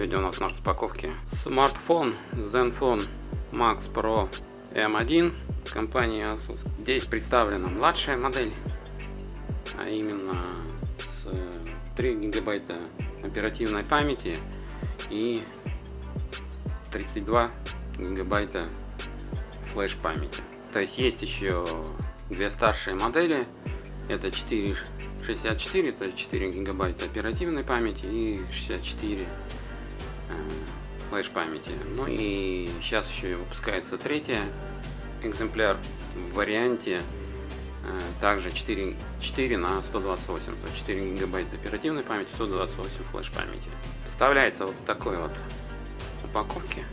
Сегодня у нас на распаковке смартфон Zenfone Max Pro M1 компании Asus. Здесь представлена младшая модель, а именно с 3 гигабайта оперативной памяти и 32 гигабайта флеш памяти. То есть есть еще две старшие модели, это 4 64, то есть 4 гигабайта оперативной памяти и 64 э, флеш памяти. Ну и сейчас еще выпускается третий экземпляр в варианте э, также 4, 4 на 128, то есть 4 гигабайта оперативной памяти, 128 флеш памяти. Поставляется вот такой вот упаковке.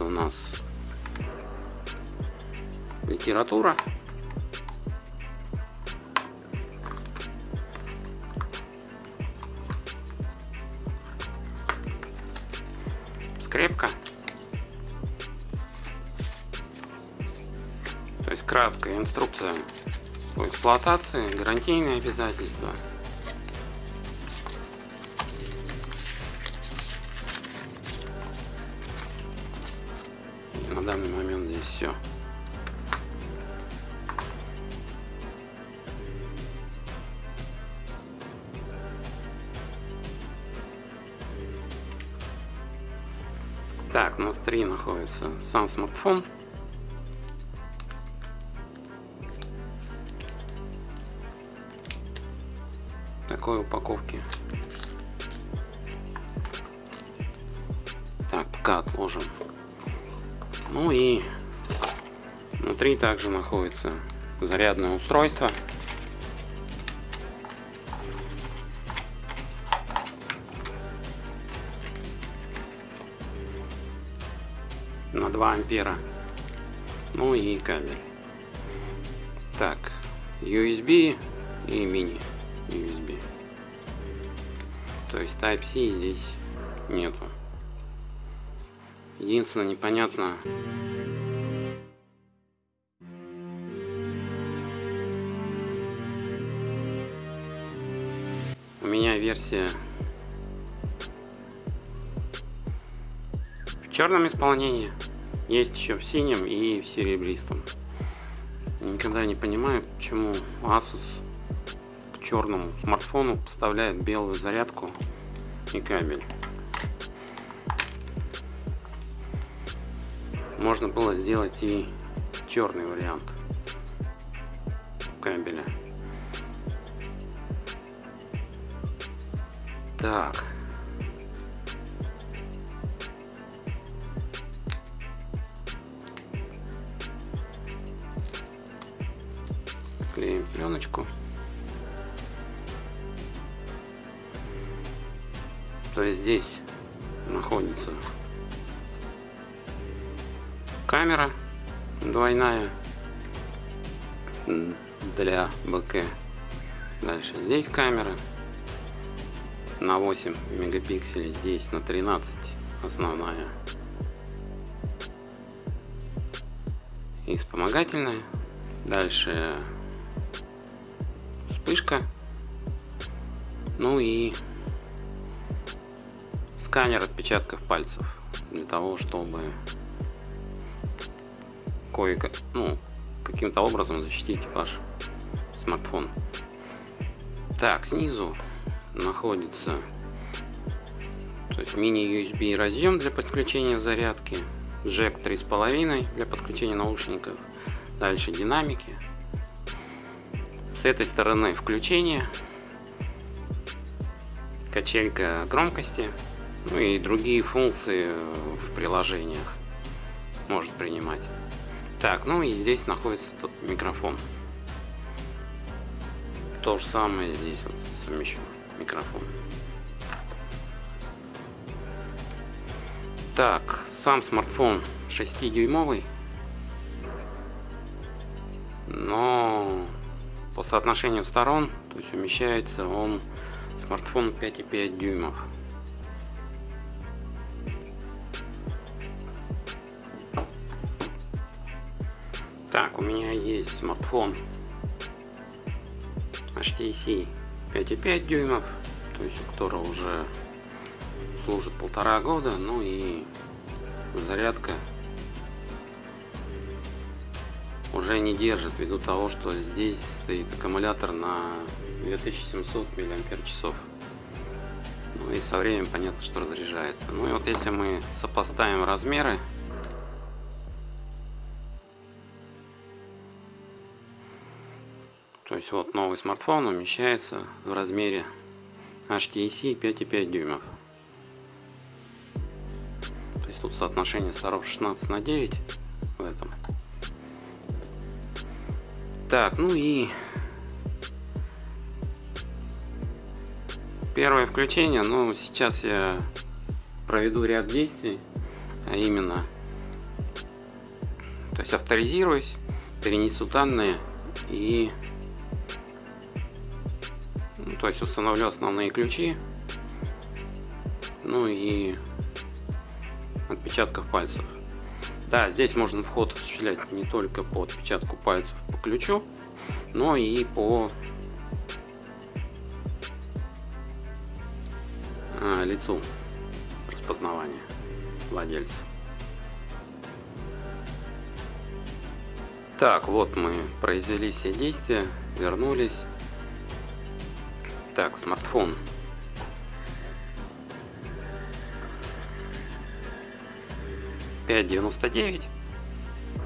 У нас литература. Скрепка. То есть краткая инструкция по эксплуатации, гарантийные обязательства. Все. Так, внутри находится сам смартфон. такой упаковки. Внутри также находится зарядное устройство. на 2 ампера ну и кабель так USB и мини USB то есть Type-C здесь нету. Единственное, непонятно, версия в черном исполнении, есть еще в синем и в серебристом. Никогда не понимаю, почему Asus черному смартфону поставляет белую зарядку и кабель. Можно было сделать и черный вариант кабеля. Так. Клеим пленочку. То есть здесь находится камера двойная для БК. Дальше здесь камера на 8 мегапикселей, здесь на 13 основная. И вспомогательная. Дальше вспышка. Ну и сканер отпечатков пальцев для того, чтобы кое ну, каким-то образом защитить ваш смартфон. Так, снизу находится то есть мини-USB разъем для подключения зарядки, джек 3.5 для подключения наушников, дальше динамики. С этой стороны включение, качелька громкости, ну и другие функции в приложениях может принимать. Так, ну и здесь находится тот микрофон. То же самое здесь вот совмещен микрофон. Так, сам смартфон 6-дюймовый. но по соотношению сторон, то есть умещается он смартфон 5,5 дюймов. Так, у меня есть смартфон HTC 5,5 дюймов, то есть у которого уже служит полтора года, ну и зарядка уже не держит ввиду того, что здесь стоит аккумулятор на 2700 мАч. Ну и со временем понятно, что разряжается. Ну и вот если мы сопоставим размеры есть вот новый смартфон умещается в размере HTC 5,5 дюймов. То есть тут соотношение сторон 16 на 9 в этом. Так, ну и первое включение, ну сейчас я проведу ряд действий, а именно, то есть авторизируюсь, перенесу данные и то есть установлю основные ключи. Ну и отпечатков пальцев. Да, здесь можно вход осуществлять не только по отпечатку пальцев по ключу, но и по а, лицу распознавания владельца. Так, вот мы произвели все действия, вернулись. Так, смартфон. Пять девяносто девять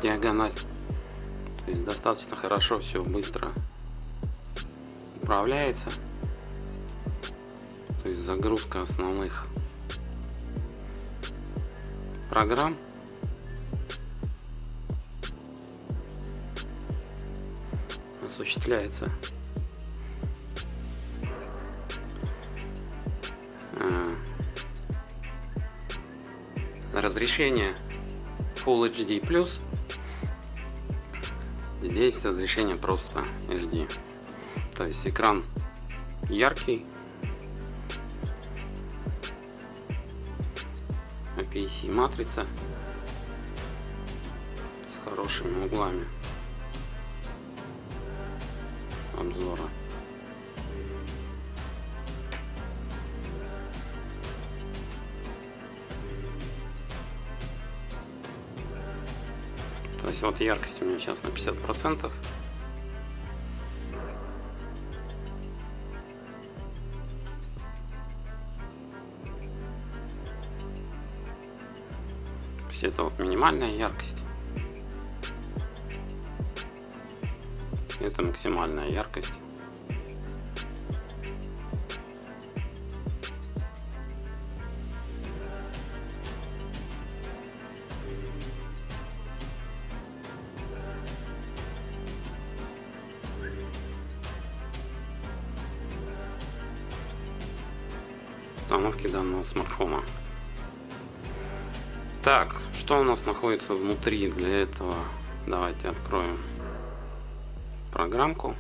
диагональ. То есть достаточно хорошо все быстро управляется. То есть загрузка основных программ. осуществляется разрешение Full HD+. Здесь разрешение просто HD. То есть экран яркий. APC матрица с хорошими углами обзора. Есть вот яркость у меня сейчас на 50 процентов. Это вот минимальная яркость. Это максимальная яркость. Установки данного смартфона. Так, что у нас находится внутри для этого? Давайте откроем программку.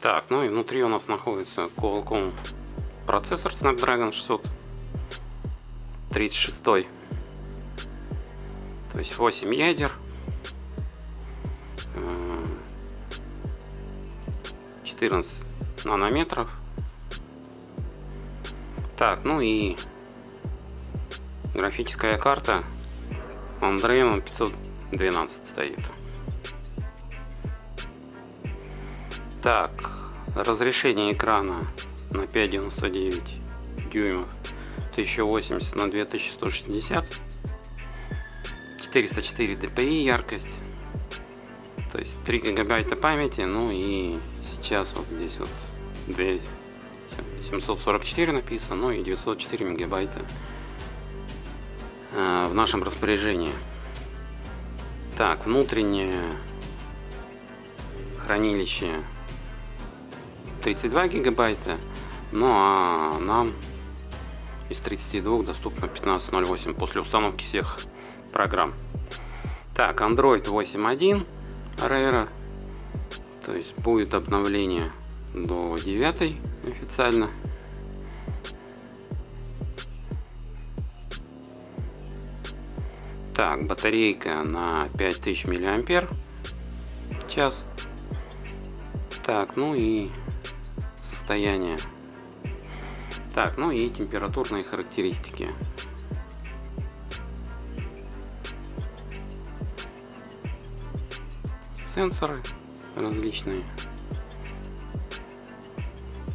Так, ну и внутри у нас находится Qualcomm процессор Snapdragon 636. То есть 8 ядер, 14 нанометров. Так, ну и графическая карта Andreon 512 стоит. Так, разрешение экрана на 5,99 дюймов 1080 на 2160 404 dpi яркость то есть 3 гигабайта памяти ну и сейчас вот здесь вот 2, 744 написано, ну и 904 мегабайта э, в нашем распоряжении. Так, внутреннее хранилище 32 гигабайта, ну а нам из 32 доступно 15.08 после установки всех программ. Так, Android 8.1 Rare, то есть будет обновление до 9 официально. Так, батарейка на 5000 миллиампер час. Так, ну и состояние. Так, ну и температурные характеристики. Сенсоры различные.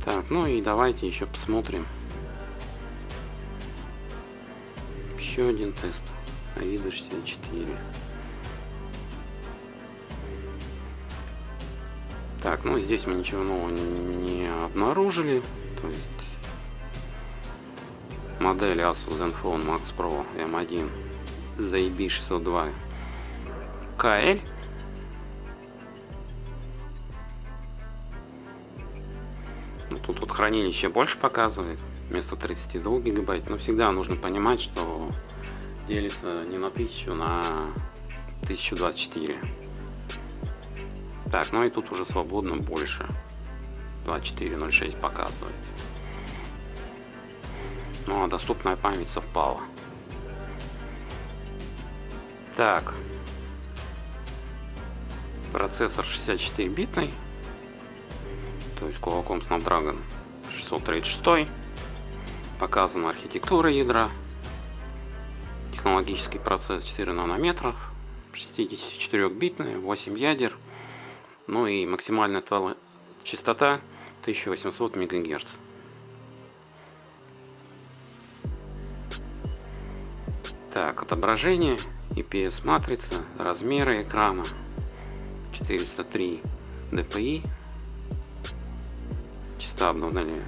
Так, ну и давайте еще посмотрим. Еще один тест. AIDA 64. Так, ну здесь мы ничего нового не обнаружили. То есть модель Asus Zenfone Max Pro M1 ZB602 KL. Хранилище больше показывает, вместо 32 гигабайт. Но всегда нужно понимать, что делится не на 1000, на 1024. Так, ну и тут уже свободно больше. 2406 показывает. Ну а доступная память совпала. Так. Процессор 64-битный. То есть Qualcomm Snapdragon 636. Показана архитектура ядра. Технологический процесс 4 нанометров. 64-битный, 8 ядер. Ну и максимальная частота 1800 МГц. Так, отображение, IPS матрица, размеры экрана 403 dpi, частота обновления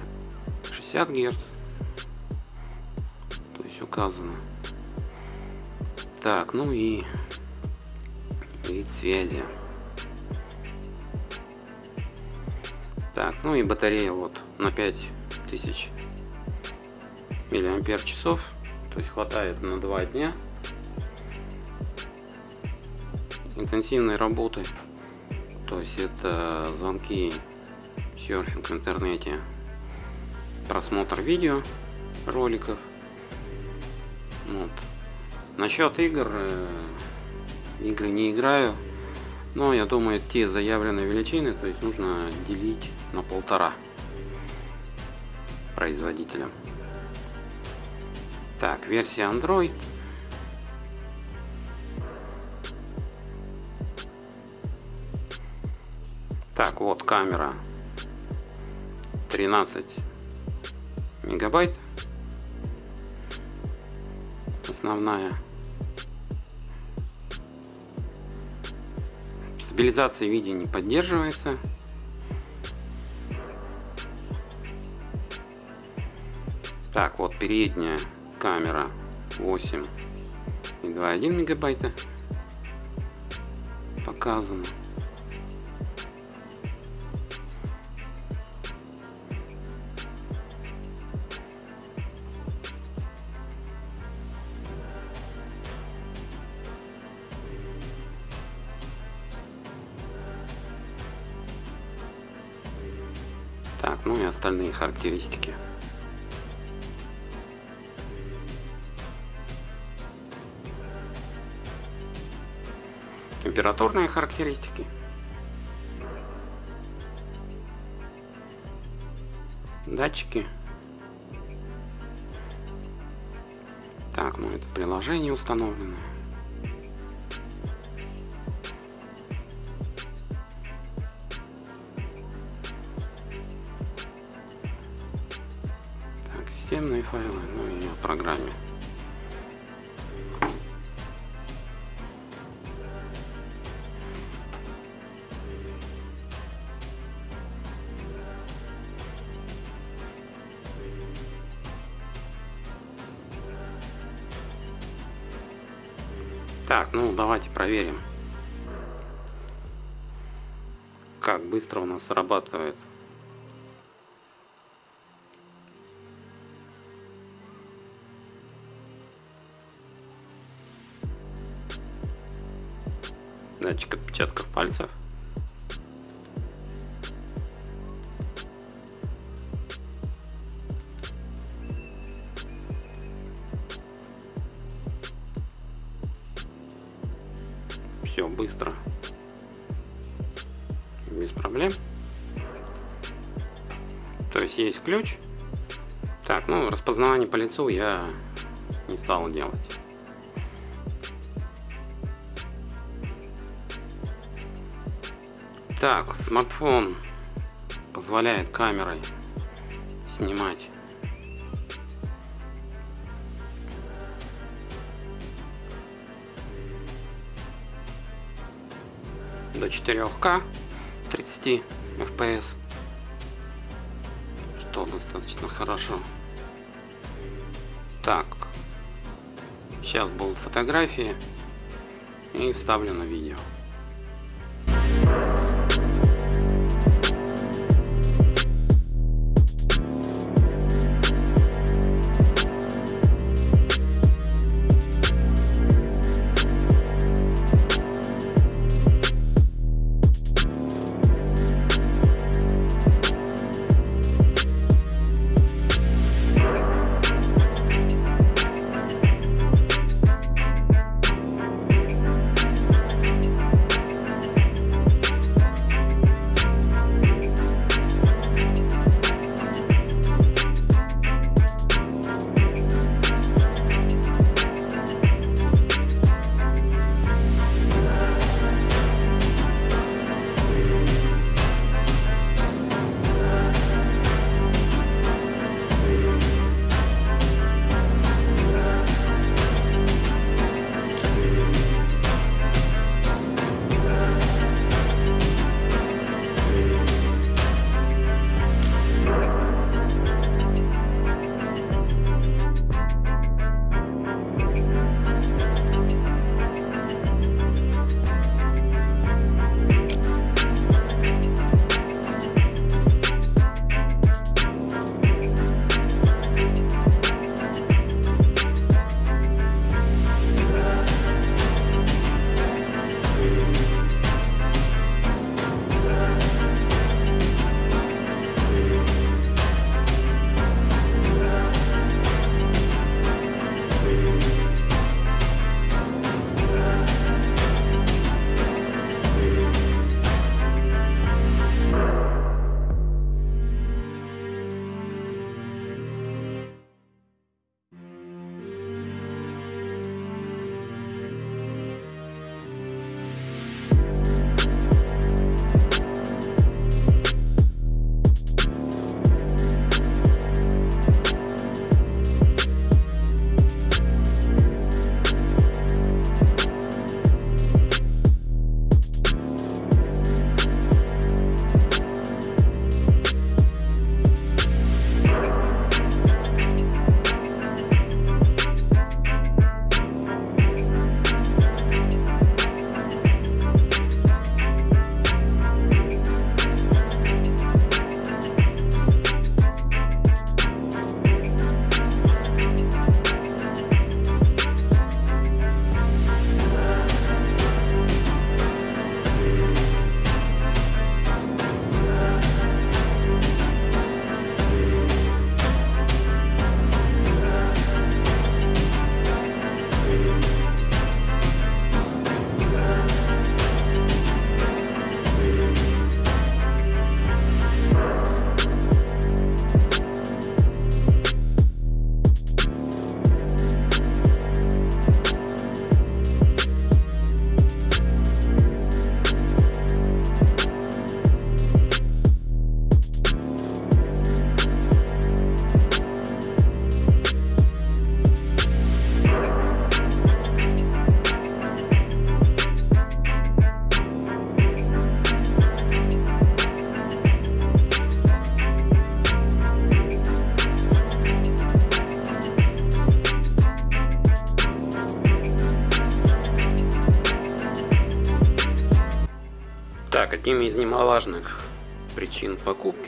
60 Гц, то есть указано. Так, ну и вид связи. Так, ну и батарея вот на 5000 миллиампер часов то есть хватает на два дня интенсивной работы. То есть это звонки, серфинг в интернете, просмотр видео, роликов. Вот. Насчет игр, э, игры не играю, но я думаю те заявленные величины, то есть нужно делить на полтора производителям. Так, версия Android. Так, вот камера 13 мегабайт. Основная стабилизация видео не поддерживается. Так вот передняя камера 8 и 2,1 мегабайта. Показано. Остальные характеристики. температурные характеристики. Датчики. Так, ну это приложение установлено. Системные файлы, ну и о программе. Так, ну давайте проверим, как быстро у нас срабатывает. Датчик отпечатков пальцев. Все быстро, без проблем. То есть есть ключ. Так, ну распознавание по лицу я не стал делать. Так, смартфон позволяет камерой снимать. До 4К 30 FPS что достаточно хорошо. Так сейчас будут фотографии и вставлено видео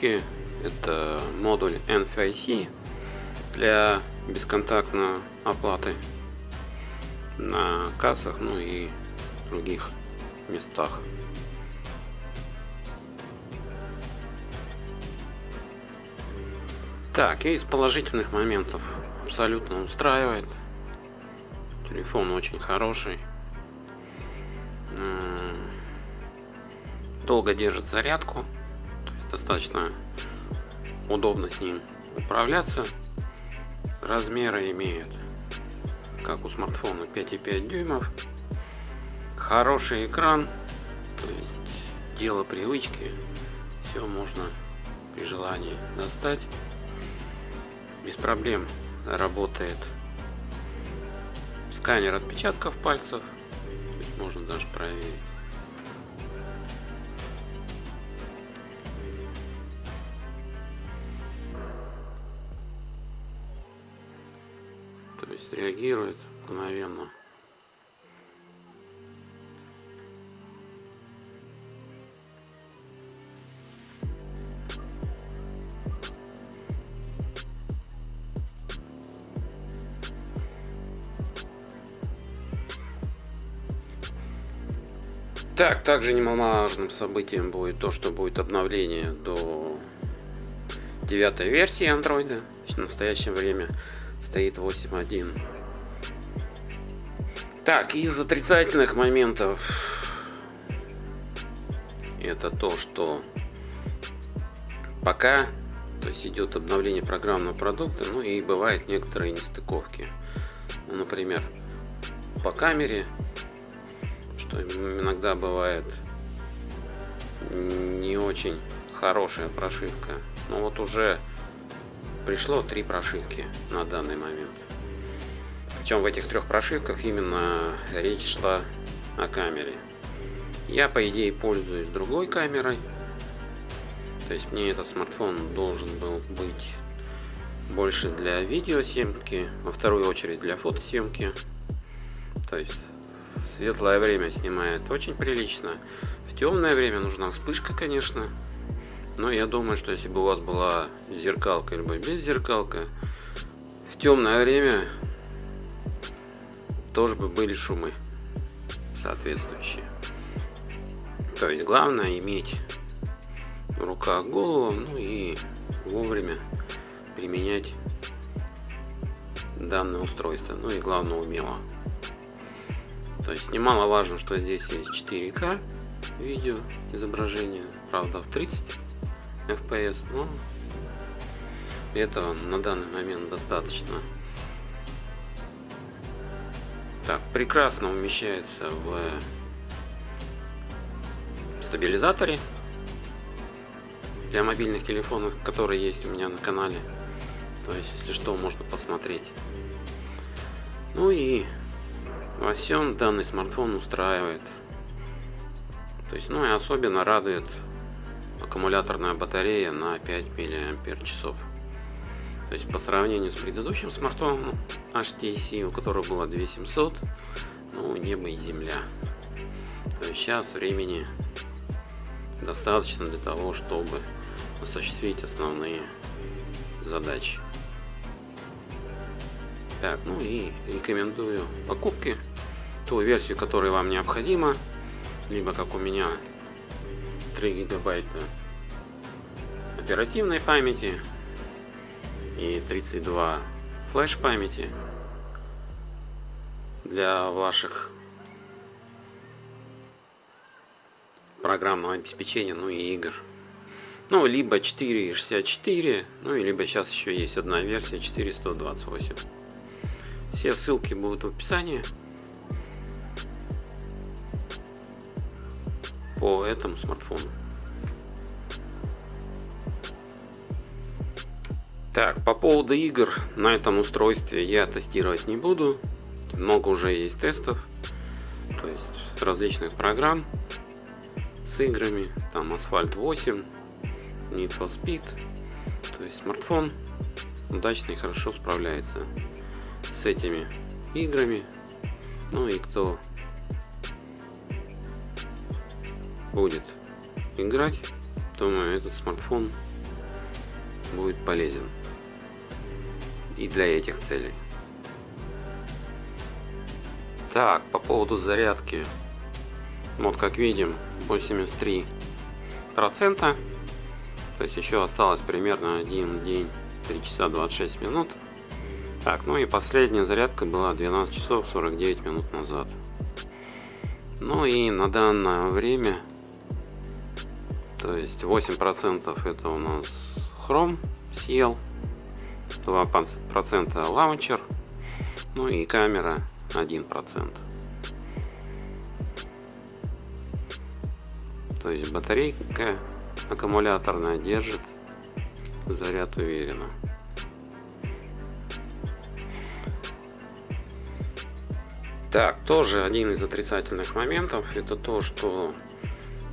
покупки это модуль NFIC для бесконтактной оплаты на кассах, ну и других местах. Так, и из положительных моментов абсолютно устраивает. Телефон очень хороший. Долго держит зарядку. Достаточно удобно с ним управляться. Размеры имеют, как у смартфона, 5,5 дюймов. Хороший экран. То есть дело привычки. Все можно при желании достать без проблем работает сканер отпечатков пальцев. можно даже проверить. То есть реагирует мгновенно. Так, также немаловажным событием будет то, что будет обновление до девятой версии андроида. В настоящее время стоит 8.1. Так, из отрицательных моментов это то, что пока то есть идет обновление программного продукта, ну и бывают некоторые нестыковки. Ну, например, по камере что иногда бывает не очень хорошая прошивка. Но вот уже пришло три прошивки на данный момент. Причем в этих трех прошивках именно речь шла о камере. Я, по идее, пользуюсь другой камерой. То есть мне этот смартфон должен был быть больше для видеосъемки, во вторую очередь для фотосъемки. То есть светлое время снимает очень прилично. В темное время нужна вспышка, конечно. Но я думаю, что если бы у вас была зеркалка либо без зеркалка, в темное время тоже бы были шумы соответствующие. То есть главное иметь в руках голову, ну и вовремя применять данное устройство. Ну и главное умело. То есть немаловажно, что здесь есть 4К видео изображение, правда в 30 FPS, но этого на данный момент достаточно. Так, прекрасно умещается в стабилизаторе для мобильных телефонов, которые есть у меня на канале. То есть, если что, можно посмотреть. Ну и во всем данный смартфон устраивает. То есть, ну и особенно радует аккумуляторная батарея на 5 мАч. То есть по сравнению с предыдущим смартфоном HTC, у которого было 2700, ну небо и земля. То есть сейчас времени достаточно для того, чтобы осуществить основные задачи. Так, ну и рекомендую покупки. Ту версию, которая вам необходима. Либо, как у меня, 3 гигабайта оперативной памяти и 32 флеш памяти для ваших программного обеспечения, ну и игр. Ну, либо 4.64, ну и либо сейчас еще есть одна версия 428. Все ссылки будут в описании по этому смартфону. Так, по поводу игр на этом устройстве я тестировать не буду. Много уже есть тестов. То есть различных программ с играми. Там Asphalt 8, Need for Speed. То есть смартфон удачно и хорошо справляется с этими играми. Ну и кто будет играть, думаю, этот смартфон будет полезен и для этих целей. Так, по поводу зарядки. Вот как видим 83 процента. То есть еще осталось примерно один день 3 часа 26 минут. Так, ну и последняя зарядка была 12 часов 49 минут назад. Ну и на данное время, то есть 8% это у нас Chrome съел, 2% лаунчер, ну и камера 1%. То есть батарейка аккумуляторная держит заряд уверенно. Так, тоже один из отрицательных моментов, это то, что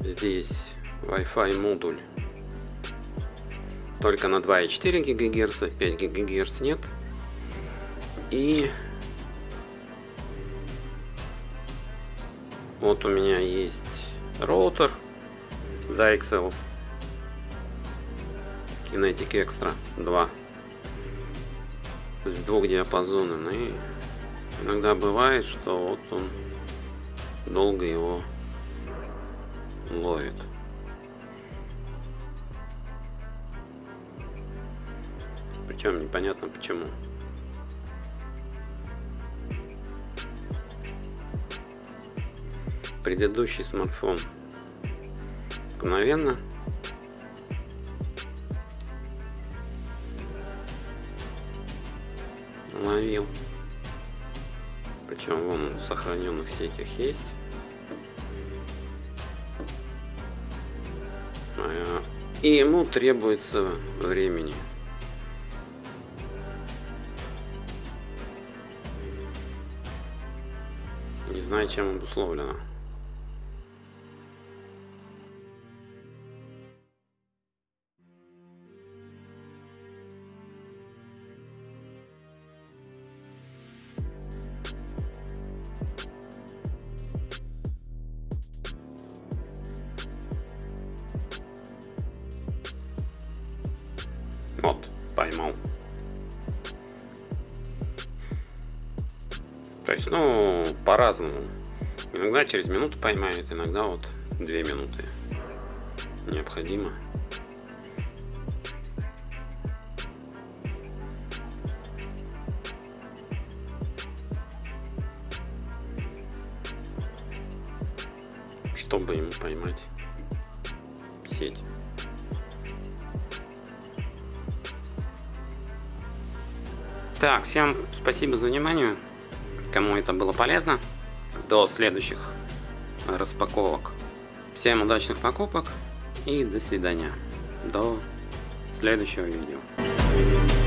здесь Wi-Fi модуль только на 2,4 ГГц, 5 ГГц нет. И вот у меня есть роутер XL Kinetic Extra 2 с двухдиапазонным и Иногда бывает, что вот он долго его ловит. Причем непонятно почему. Предыдущий смартфон мгновенно ловил причем вон в сохраненных сетях есть. А, и ему требуется времени. Знаю, чем обусловлено. Вот, поймал. Есть, ну, по-разному. Иногда через минуту поймает, иногда вот две минуты необходимо. чтобы ему поймать сеть. Так, всем спасибо за внимание. Кому это было полезно. До следующих распаковок. Всем удачных покупок и до свидания. До следующего видео.